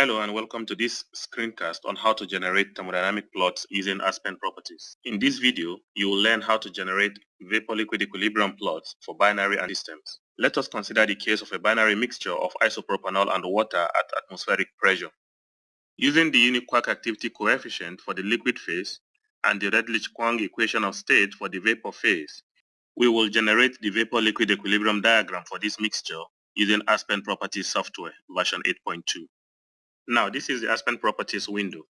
Hello and welcome to this screencast on how to generate thermodynamic plots using Aspen properties. In this video, you will learn how to generate vapor-liquid equilibrium plots for binary and systems. Let us consider the case of a binary mixture of isopropanol and water at atmospheric pressure. Using the UNIQUAC activity coefficient for the liquid phase and the Redlich-Kwong equation of state for the vapor phase, we will generate the vapor-liquid equilibrium diagram for this mixture using Aspen Properties software version 8.2. Now this is the Aspen Properties window.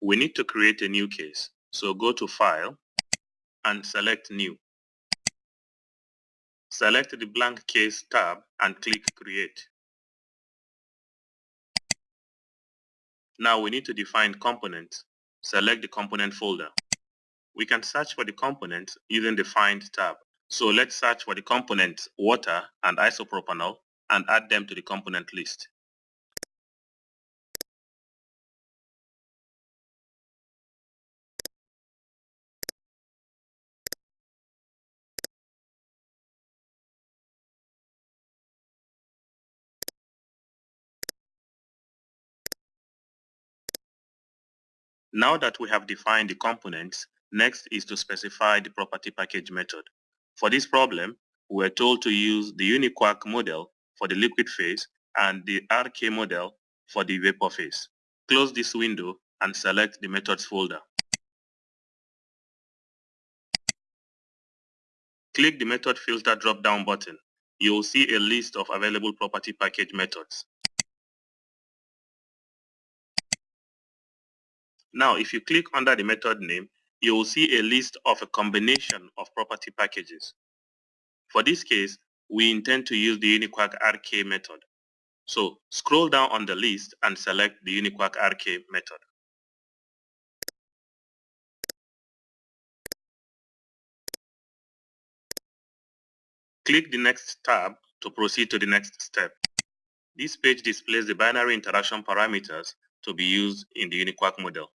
We need to create a new case. So go to File and select New. Select the blank case tab and click Create. Now we need to define components. Select the component folder. We can search for the components using the Find tab. So let's search for the components water and isopropanol and add them to the component list. Now that we have defined the components, next is to specify the property package method. For this problem, we are told to use the UNIQUAC model for the liquid phase and the RK model for the vapor phase. Close this window and select the methods folder. Click the method filter drop-down button. You will see a list of available property package methods. Now, if you click under the method name, you will see a list of a combination of property packages. For this case, we intend to use the UNIQUAC RK method. So scroll down on the list and select the UNIQUAC RK method. Click the next tab to proceed to the next step. This page displays the binary interaction parameters to be used in the UNIQUAC model.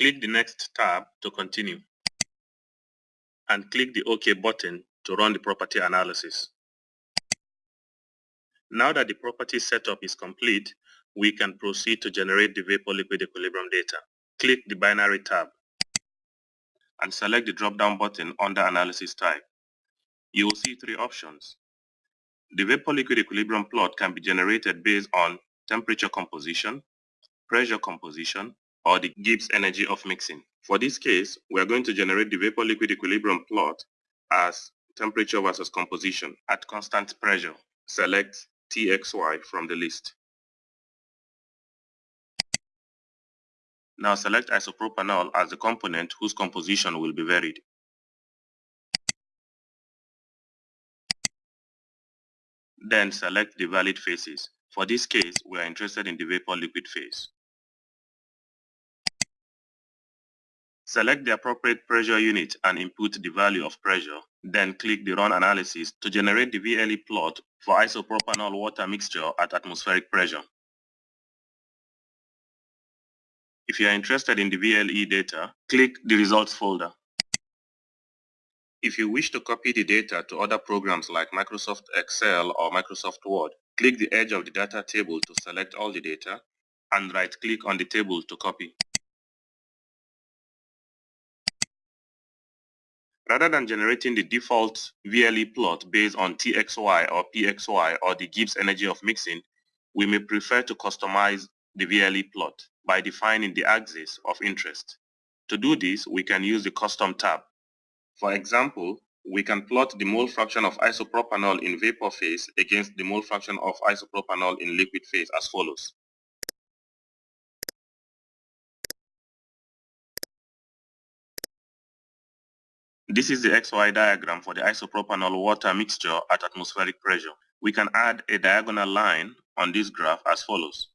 Click the next tab to continue and click the OK button to run the property analysis. Now that the property setup is complete, we can proceed to generate the vapor-liquid equilibrium data. Click the binary tab and select the drop-down button under Analysis type. You will see three options. The vapor-liquid equilibrium plot can be generated based on temperature composition, pressure composition, or the Gibbs energy of mixing. For this case, we are going to generate the vapor-liquid equilibrium plot as temperature versus composition at constant pressure. Select TXY from the list. Now select isopropanol as the component whose composition will be varied. Then select the valid phases. For this case, we are interested in the vapor-liquid phase. Select the appropriate pressure unit and input the value of pressure. Then click the Run Analysis to generate the VLE plot for isopropanol water mixture at atmospheric pressure. If you are interested in the VLE data, click the Results folder. If you wish to copy the data to other programs like Microsoft Excel or Microsoft Word, click the edge of the data table to select all the data and right-click on the table to copy. Rather than generating the default VLE plot based on TXY or PXY or the Gibbs energy of mixing, we may prefer to customize the VLE plot by defining the axis of interest. To do this, we can use the Custom tab. For example, we can plot the mole fraction of isopropanol in vapor phase against the mole fraction of isopropanol in liquid phase as follows. This is the XY diagram for the isopropanol water mixture at atmospheric pressure. We can add a diagonal line on this graph as follows.